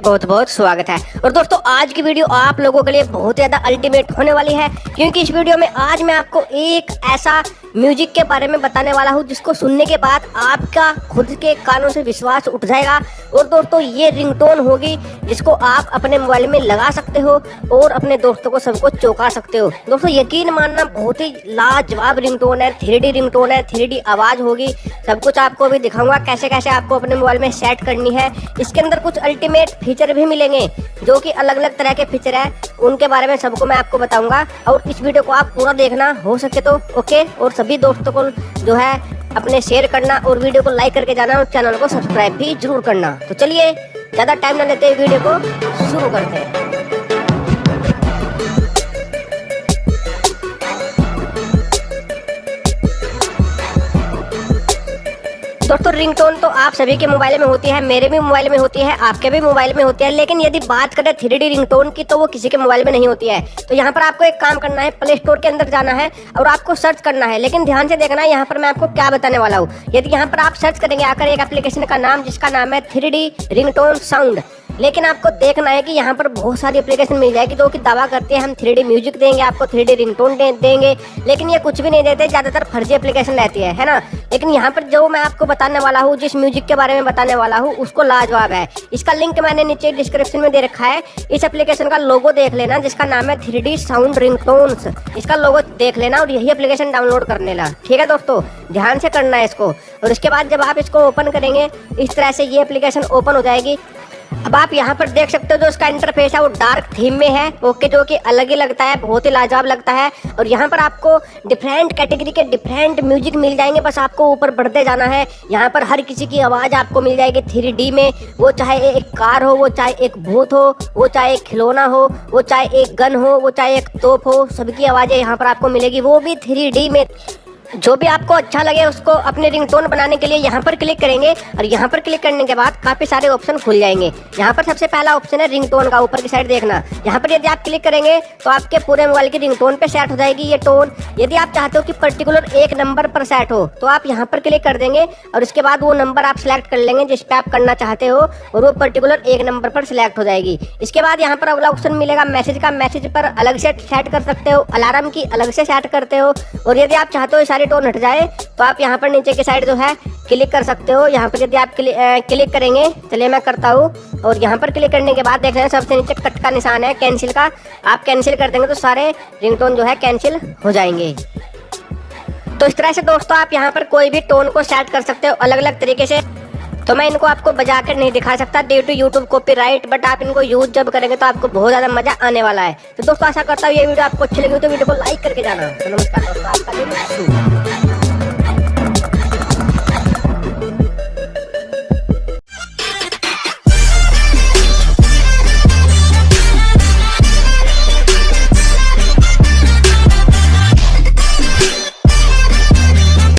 बहुत बहुत स्वागत है। और दोस्तों, आज की वीडियो आप लोगों के लिए बहुत ज़्यादा अल्टीमेट होने वाली है, क्योंकि इस वीडियो में आज मैं आपको एक ऐसा म्यूज़िक के बारे में बताने वाला हूँ, जिसको सुनने के बाद आपका खुद के कानों से विश्वास उठ जाएगा। और दोस्तों, ये रिंगटोन होगी, जिसको आप अपने मोबाइल में लगा सकते हो और अपने दोस्तों को सबको चौंका सकते हो। दोस्तों, यकीन मानना, बहुत ही लाजवाब रिंगटोन है, थ्री डी रिंगटोन है, थ्री डी आवाज़ होगी। सब कुछ आपको अभी दिखाऊँगा कैसे कैसे आपको अपने मोबाइल में सेट करनी है। इसके अंदर कुछ अल्टीमेट फीचर भी मिलेंगे, जो कि अलग अलग तरह के फीचर है। उनके बारे में सबको मैं आपको बताऊँगा। और इस वीडियो को आप पूरा देखना, हो सके तो ओके और सभी दोस्तों को जो है अपने शेयर करना और वीडियो को लाइक करके जाना और चैनल को सब्सक्राइब भी ज़रूर करना। तो चलिए, ज़्यादा टाइम ना लेते वीडियो को शुरू करते हैं। रिंगटोन तो आप सभी के मोबाइल में होती है, मेरे भी मोबाइल में होती है, आपके भी मोबाइल में होती है, लेकिन यदि बात करें थ्री डी रिंगटोन की तो वो किसी के मोबाइल में नहीं होती है। तो यहाँ पर आपको एक काम करना है प्ले स्टोर के अंदर जाना है और आपको सर्च करना है, लेकिन ध्यान से देखना है यहाँ पर मैं आपको क्या बताने वाला हूँ। यदि यहाँ पर आप सर्च करेंगे आकर एक एप्लीकेशन का नाम, जिसका नाम है थ्री डी रिंगटोन साउंड लेकिन आपको देखना है कि यहाँ पर बहुत सारी एप्लीकेशन मिल जाएगी जो कि दावा करते हैं, हम थ्री डी देंगे, आपको थ्री डी रिंगटोन देंगे। लेकिन ये कुछ भी नहीं देते, ज़्यादातर फर्जी एप्लीकेशन रहती है है ना? लेकिन यहाँ पर जो मैं आपको बताने वाला हूँ, जिस म्यूज़िक के बारे में बताने वाला हूँ, उसको लाजवाब है। इसका लिंक मैंने नीचे डिस्क्रिप्शन में दे रखा है। इस एप्लीकेशन का लोगो देख लेना, जिसका नाम है थ्री साउंड रिंगटोन्स इसका लोगो देख लेना और यही एप्लीकेशन डाउनलोड कर लेना। ठीक है दोस्तों? ध्यान से करना है इसको। और उसके बाद जब आप इसको ओपन करेंगे, इस तरह से ये एप्लीकेशन ओपन हो जाएगी। अब आप यहाँ पर देख सकते हो जो इसका इंटरफेस है, वो डार्क थीम में है ओके जो कि अलग ही लगता है, बहुत ही लाजवाब लगता है। और यहाँ पर आपको डिफरेंट कैटेगरी के डिफरेंट म्यूज़िक मिल जाएँगे, बस आपको ऊपर बढ़ते जाना है। यहाँ पर हर किसी की आवाज़ आपको मिल जाएगी थ्री में। वो चाहे एक कार हो, वो चाहे एक भूत हो, वो चाहे एक खिलौना हो, वो चाहे एक गन हो, वो चाहे एक तोप हो सबकी आवाज़ें यहाँ पर आपको मिलेगी। वो भी थ्री में। जो भी आपको अच्छा लगे उसको अपने रिंगटोन बनाने के लिए यहाँ पर क्लिक करेंगे और यहाँ पर क्लिक करने के बाद काफ़ी सारे ऑप्शन खुल जाएँगे। यहाँ पर सबसे पहला ऑप्शन है रिंगटोन का ऊपर की साइड देखना। यहाँ पर यदि आप क्लिक करेंगे तो आपके पूरे मोबाइल की रिंगटोन पे सेट हो जाएगी ये टोन यदि आप चाहते हो कि पर्टिकुलर एक नंबर पर सेट हो तो आप यहाँ पर क्लिक कर देंगे और उसके बाद वो नंबर आप सिलेक्ट कर लेंगे जिस पे आप करना चाहते हो और वो पर्टिकुलर एक नंबर पर सिलेक्ट हो जाएगी। इसके बाद यहाँ पर अगला ऑप्शन मिलेगा मैसेज का। मैसेज पर अलग से सेट कर सकते हो अलार्म की अलग से सेट करते हो और यदि आप चाहते हो सारी टोन हट जाए तो आप यहाँ पर नीचे की साइड जो है क्लिक कर सकते हो। यहाँ पर यदि आप क्लिक करेंगे, चलिए मैं करता हूँ। और यहाँ पर क्लिक करने के बाद देख रहे हैं, सबसे नीचे कट का निशान है कैंसिल का। आप कैंसिल कर देंगे तो सारे रिंगटोन जो है कैंसिल हो जाएँगे। तो इस तरह से दोस्तों, आप यहाँ पर कोई भी टोन को सेट कर सकते हो अलग अलग तरीके से। तो मैं इनको आपको बजा कर नहीं दिखा सकता due to YouTube copyright but आप इनको यूज़ जब करेंगे तो आपको बहुत ज़्यादा मज़ा आने वाला है। तो दोस्तों, आशा करता हूँ ये वीडियो आपको अच्छी लगी तो वीडियो को लाइक करके जाना। तो नमस्कार दोस्तों